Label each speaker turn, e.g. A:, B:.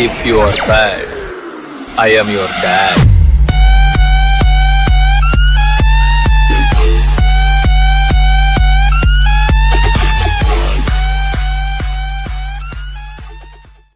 A: If you are sad, I am your dad.